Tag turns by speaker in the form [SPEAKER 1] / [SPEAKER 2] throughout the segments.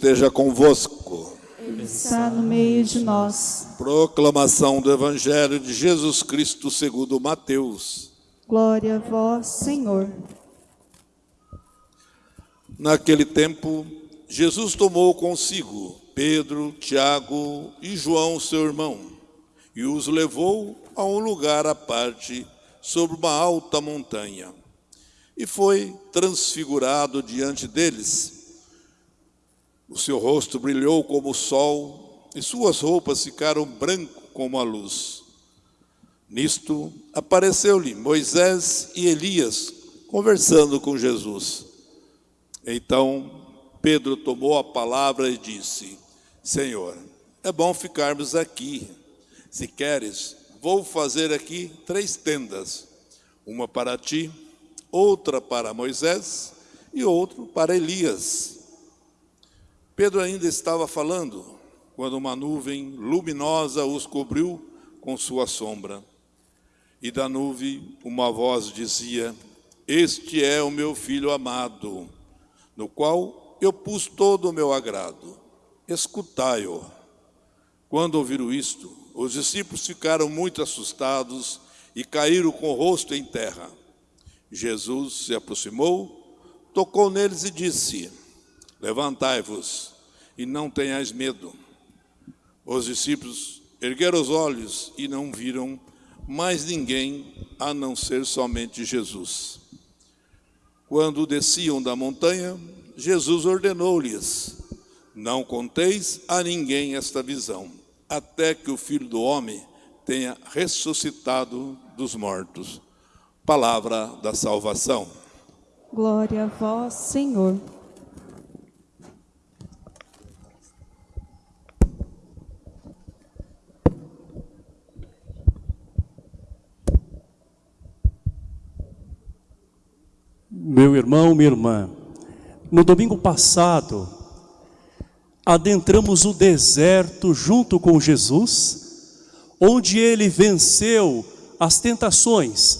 [SPEAKER 1] Esteja convosco.
[SPEAKER 2] Ele está no meio de nós.
[SPEAKER 1] Proclamação do Evangelho de Jesus Cristo segundo Mateus.
[SPEAKER 2] Glória a vós, Senhor.
[SPEAKER 1] Naquele tempo, Jesus tomou consigo Pedro, Tiago e João, seu irmão, e os levou a um lugar à parte, sobre uma alta montanha. E foi transfigurado diante deles o seu rosto brilhou como o sol e suas roupas ficaram branco como a luz. Nisto apareceu-lhe Moisés e Elias conversando com Jesus. Então Pedro tomou a palavra e disse: Senhor, é bom ficarmos aqui. Se queres, vou fazer aqui três tendas: uma para ti, outra para Moisés e outra para Elias. Pedro ainda estava falando quando uma nuvem luminosa os cobriu com sua sombra. E da nuvem uma voz dizia: Este é o meu filho amado, no qual eu pus todo o meu agrado. Escutai-o. Quando ouviram isto, os discípulos ficaram muito assustados e caíram com o rosto em terra. Jesus se aproximou, tocou neles e disse: Levantai-vos e não tenhais medo. Os discípulos ergueram os olhos e não viram mais ninguém a não ser somente Jesus. Quando desciam da montanha, Jesus ordenou-lhes: Não conteis a ninguém esta visão, até que o Filho do Homem tenha ressuscitado dos mortos. Palavra da salvação.
[SPEAKER 2] Glória a vós, Senhor.
[SPEAKER 3] Meu irmão, minha irmã, no domingo passado, adentramos o deserto junto com Jesus, onde ele venceu as tentações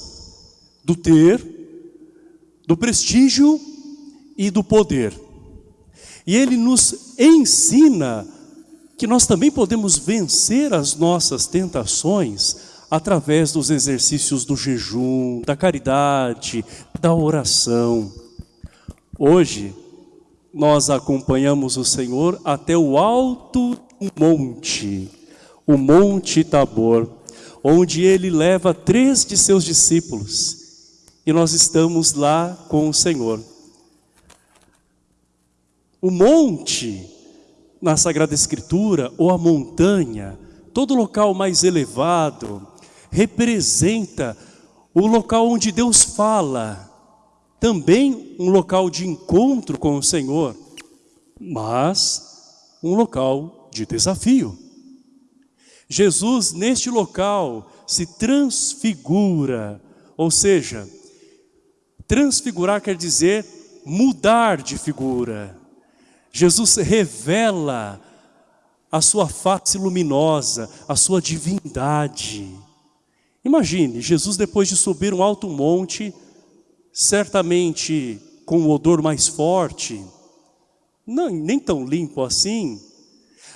[SPEAKER 3] do ter, do prestígio e do poder. E ele nos ensina que nós também podemos vencer as nossas tentações através dos exercícios do jejum, da caridade, da oração. Hoje, nós acompanhamos o Senhor até o alto monte, o Monte Tabor, onde ele leva três de seus discípulos e nós estamos lá com o Senhor. O monte, na Sagrada Escritura, ou a montanha, todo local mais elevado, representa o local onde Deus fala, também um local de encontro com o Senhor, mas um local de desafio. Jesus, neste local, se transfigura, ou seja, transfigurar quer dizer mudar de figura. Jesus revela a sua face luminosa, a sua divindade. Imagine, Jesus depois de subir um alto monte, certamente com um odor mais forte, não, nem tão limpo assim,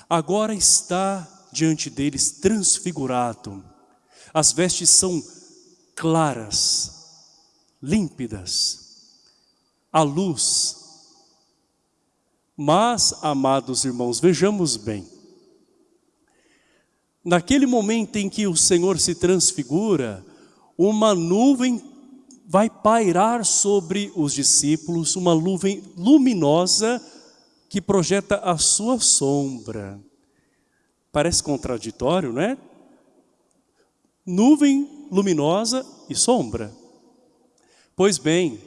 [SPEAKER 3] agora está diante deles transfigurado. As vestes são claras, límpidas, a luz. Mas, amados irmãos, vejamos bem, Naquele momento em que o Senhor se transfigura, uma nuvem vai pairar sobre os discípulos, uma nuvem luminosa que projeta a sua sombra. Parece contraditório, não é? Nuvem luminosa e sombra. Pois bem,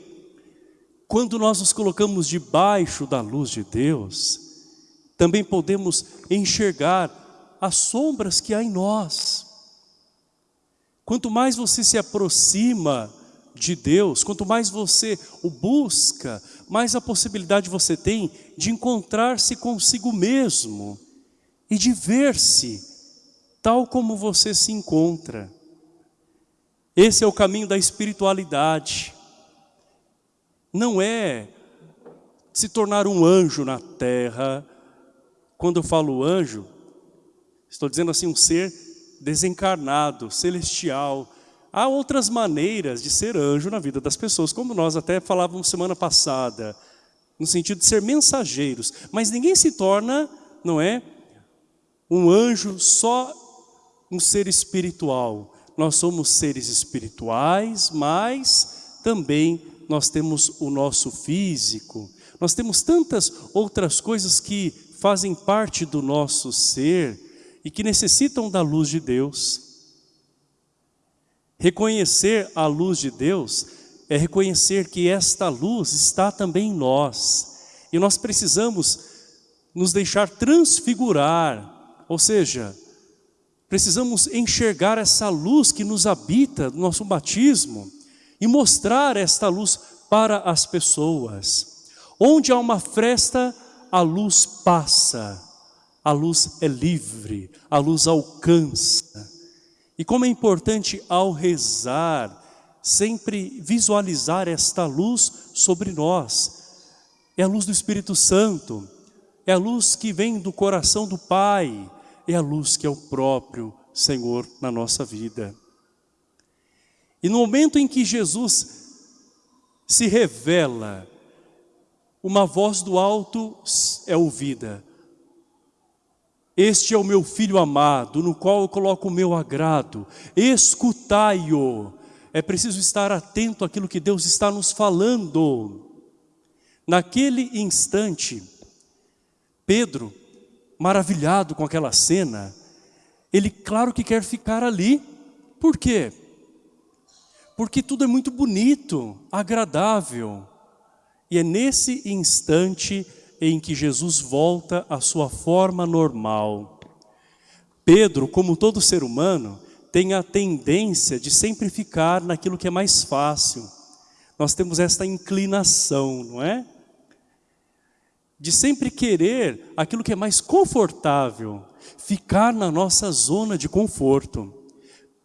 [SPEAKER 3] quando nós nos colocamos debaixo da luz de Deus, também podemos enxergar as sombras que há em nós. Quanto mais você se aproxima de Deus, quanto mais você o busca, mais a possibilidade você tem de encontrar-se consigo mesmo e de ver-se tal como você se encontra. Esse é o caminho da espiritualidade. Não é se tornar um anjo na terra. Quando eu falo anjo, estou dizendo assim, um ser desencarnado, celestial. Há outras maneiras de ser anjo na vida das pessoas, como nós até falávamos semana passada, no sentido de ser mensageiros. Mas ninguém se torna, não é, um anjo só um ser espiritual. Nós somos seres espirituais, mas também nós temos o nosso físico. Nós temos tantas outras coisas que fazem parte do nosso ser e que necessitam da luz de Deus. Reconhecer a luz de Deus é reconhecer que esta luz está também em nós. E nós precisamos nos deixar transfigurar, ou seja, precisamos enxergar essa luz que nos habita no nosso batismo e mostrar esta luz para as pessoas. Onde há uma fresta, a luz passa, a luz é livre, a luz alcança. E como é importante ao rezar, sempre visualizar esta luz sobre nós. É a luz do Espírito Santo, é a luz que vem do coração do Pai, é a luz que é o próprio Senhor na nossa vida. E no momento em que Jesus se revela, uma voz do alto é ouvida. Este é o meu filho amado, no qual eu coloco o meu agrado. Escutai-o. É preciso estar atento àquilo que Deus está nos falando. Naquele instante, Pedro maravilhado com aquela cena, ele claro que quer ficar ali. Por quê? Porque tudo é muito bonito, agradável. E é nesse instante em que Jesus volta à sua forma normal. Pedro, como todo ser humano, tem a tendência de sempre ficar naquilo que é mais fácil. Nós temos esta inclinação, não é? de sempre querer aquilo que é mais confortável, ficar na nossa zona de conforto.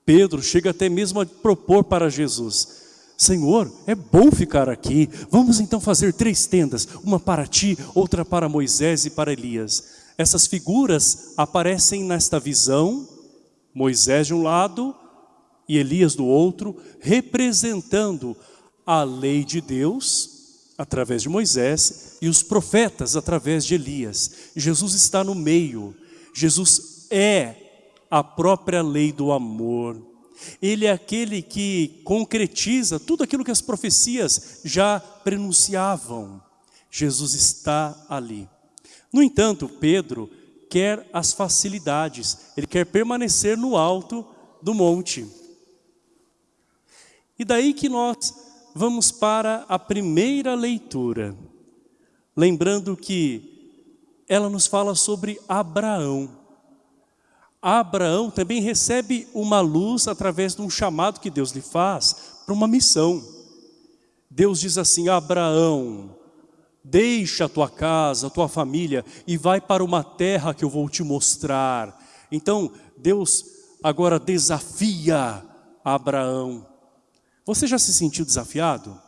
[SPEAKER 3] Pedro chega até mesmo a propor para Jesus, Senhor, é bom ficar aqui, vamos então fazer três tendas, uma para ti, outra para Moisés e para Elias. Essas figuras aparecem nesta visão, Moisés de um lado e Elias do outro, representando a lei de Deus, através de Moisés e os profetas através de Elias. Jesus está no meio. Jesus é a própria lei do amor. Ele é aquele que concretiza tudo aquilo que as profecias já prenunciavam. Jesus está ali. No entanto, Pedro quer as facilidades, ele quer permanecer no alto do monte. E daí que nós vamos para a primeira leitura. Lembrando que ela nos fala sobre Abraão. Abraão também recebe uma luz através de um chamado que Deus lhe faz para uma missão. Deus diz assim, Abraão, deixa a tua casa, a tua família e vai para uma terra que eu vou te mostrar. Então, Deus agora desafia Abraão você já se sentiu desafiado?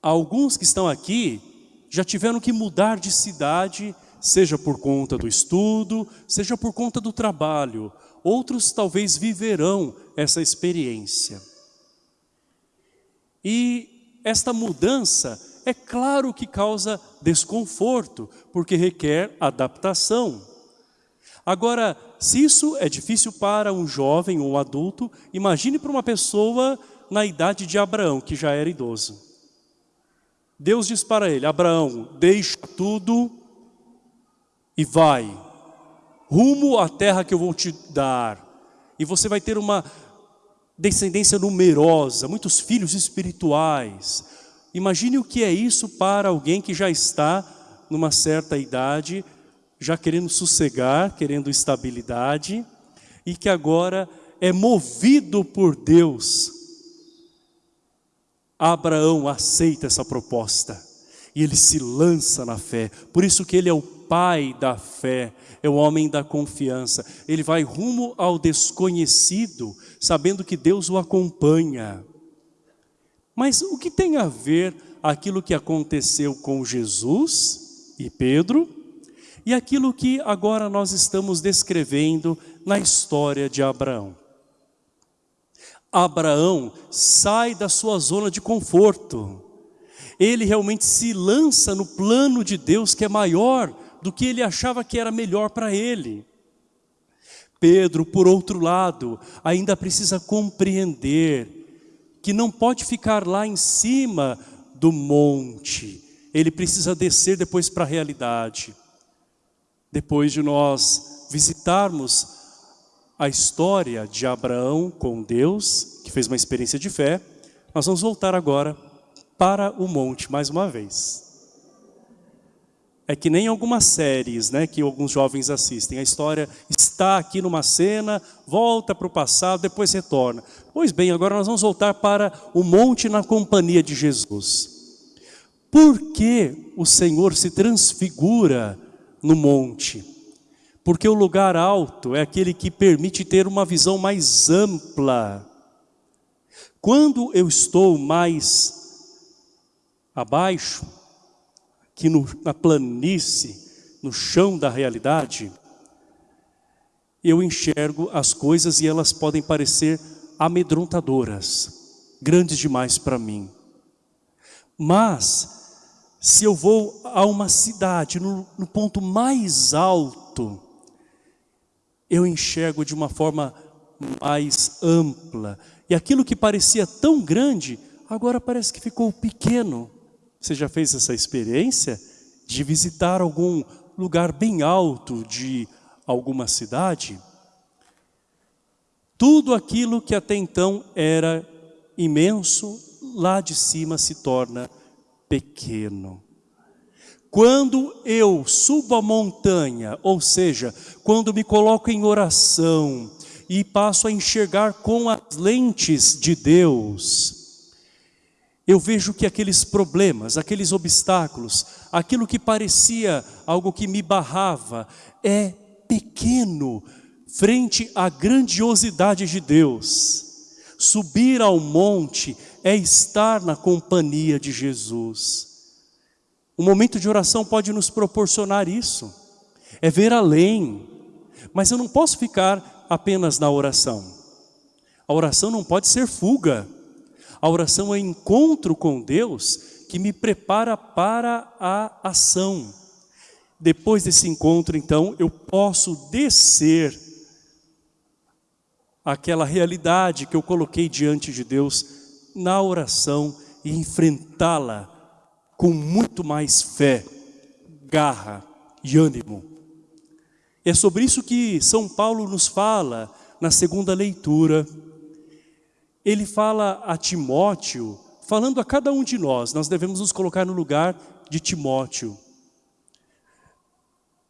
[SPEAKER 3] Alguns que estão aqui já tiveram que mudar de cidade, seja por conta do estudo, seja por conta do trabalho. Outros talvez viverão essa experiência. E esta mudança, é claro que causa desconforto, porque requer adaptação. Agora, se isso é difícil para um jovem ou um adulto, imagine para uma pessoa na idade de Abraão, que já era idoso. Deus diz para ele, Abraão, deixa tudo e vai, rumo à terra que eu vou te dar. E você vai ter uma descendência numerosa, muitos filhos espirituais. Imagine o que é isso para alguém que já está numa certa idade, já querendo sossegar, querendo estabilidade, e que agora é movido por Deus Abraão aceita essa proposta e ele se lança na fé. Por isso que ele é o pai da fé, é o homem da confiança. Ele vai rumo ao desconhecido, sabendo que Deus o acompanha. Mas o que tem a ver aquilo que aconteceu com Jesus e Pedro e aquilo que agora nós estamos descrevendo na história de Abraão? Abraão sai da sua zona de conforto. Ele realmente se lança no plano de Deus que é maior do que ele achava que era melhor para ele. Pedro, por outro lado, ainda precisa compreender que não pode ficar lá em cima do monte. Ele precisa descer depois para a realidade. Depois de nós visitarmos a história de Abraão com Deus, que fez uma experiência de fé, nós vamos voltar agora para o monte mais uma vez. É que nem algumas séries né, que alguns jovens assistem. A história está aqui numa cena, volta para o passado, depois retorna. Pois bem, agora nós vamos voltar para o monte na companhia de Jesus. Por que o Senhor se transfigura no monte? Porque o lugar alto é aquele que permite ter uma visão mais ampla. Quando eu estou mais abaixo, aqui no, na planície, no chão da realidade, eu enxergo as coisas e elas podem parecer amedrontadoras, grandes demais para mim. Mas, se eu vou a uma cidade, no, no ponto mais alto, eu enxergo de uma forma mais ampla. E aquilo que parecia tão grande, agora parece que ficou pequeno. Você já fez essa experiência de visitar algum lugar bem alto de alguma cidade? Tudo aquilo que até então era imenso, lá de cima se torna pequeno. Quando eu subo a montanha, ou seja, quando me coloco em oração e passo a enxergar com as lentes de Deus, eu vejo que aqueles problemas, aqueles obstáculos, aquilo que parecia algo que me barrava, é pequeno frente à grandiosidade de Deus. Subir ao monte é estar na companhia de Jesus. O momento de oração pode nos proporcionar isso. É ver além. Mas eu não posso ficar apenas na oração. A oração não pode ser fuga. A oração é encontro com Deus que me prepara para a ação. Depois desse encontro, então, eu posso descer aquela realidade que eu coloquei diante de Deus na oração e enfrentá-la com muito mais fé, garra e ânimo. É sobre isso que São Paulo nos fala na segunda leitura. Ele fala a Timóteo, falando a cada um de nós, nós devemos nos colocar no lugar de Timóteo.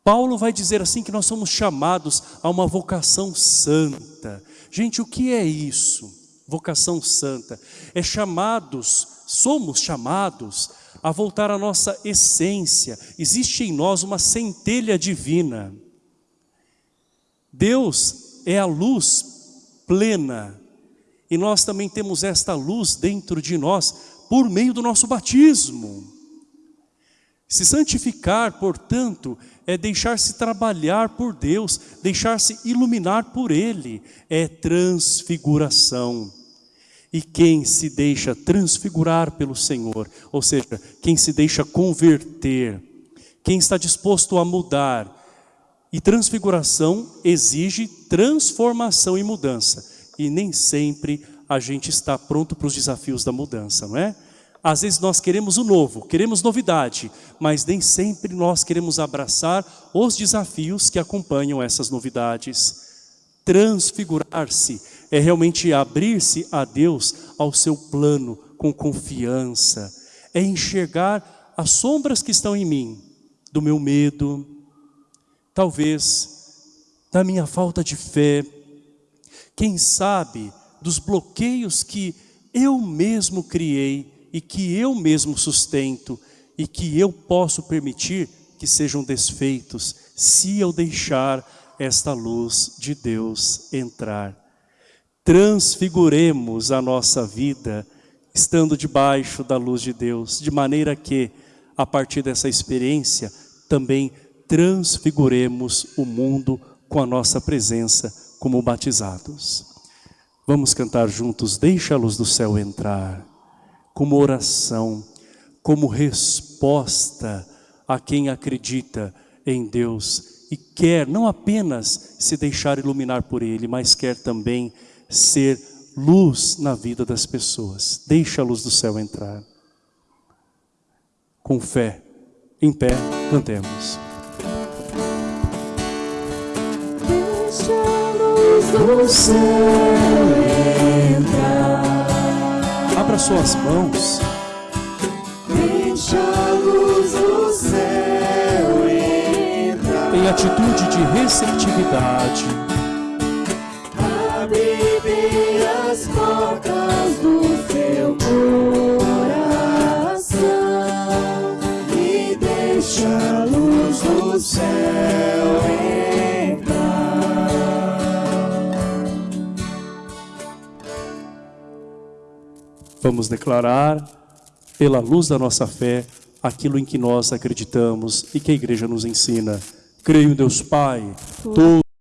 [SPEAKER 3] Paulo vai dizer assim que nós somos chamados a uma vocação santa. Gente, o que é isso? Vocação santa. É chamados, somos chamados a voltar à nossa essência. Existe em nós uma centelha divina. Deus é a luz plena. E nós também temos esta luz dentro de nós por meio do nosso batismo. Se santificar, portanto, é deixar-se trabalhar por Deus, deixar-se iluminar por Ele, é transfiguração. E quem se deixa transfigurar pelo Senhor, ou seja, quem se deixa converter, quem está disposto a mudar, e transfiguração exige transformação e mudança. E nem sempre a gente está pronto para os desafios da mudança, não é? Às vezes nós queremos o novo, queremos novidade, mas nem sempre nós queremos abraçar os desafios que acompanham essas novidades. Transfigurar-se é realmente abrir-se a Deus, ao seu plano, com confiança. É enxergar as sombras que estão em mim, do meu medo, talvez da minha falta de fé, quem sabe dos bloqueios que eu mesmo criei e que eu mesmo sustento e que eu posso permitir que sejam desfeitos se eu deixar esta luz de Deus entrar. Transfiguremos a nossa vida estando debaixo da luz de Deus, de maneira que, a partir dessa experiência, também transfiguremos o mundo com a nossa presença como batizados. Vamos cantar juntos, deixa a luz do céu entrar, como oração, como resposta a quem acredita em Deus e quer não apenas se deixar iluminar por Ele, mas quer também ser luz na vida das pessoas. Deixa a luz do céu entrar. Com fé, em pé, cantemos.
[SPEAKER 2] Do céu entrar.
[SPEAKER 3] Abra suas mãos.
[SPEAKER 2] Deixa a luz do céu entrar.
[SPEAKER 3] Em atitude de receptividade. Vamos declarar, pela luz da nossa fé, aquilo em que nós acreditamos e que a igreja nos ensina. Creio em Deus Pai, todo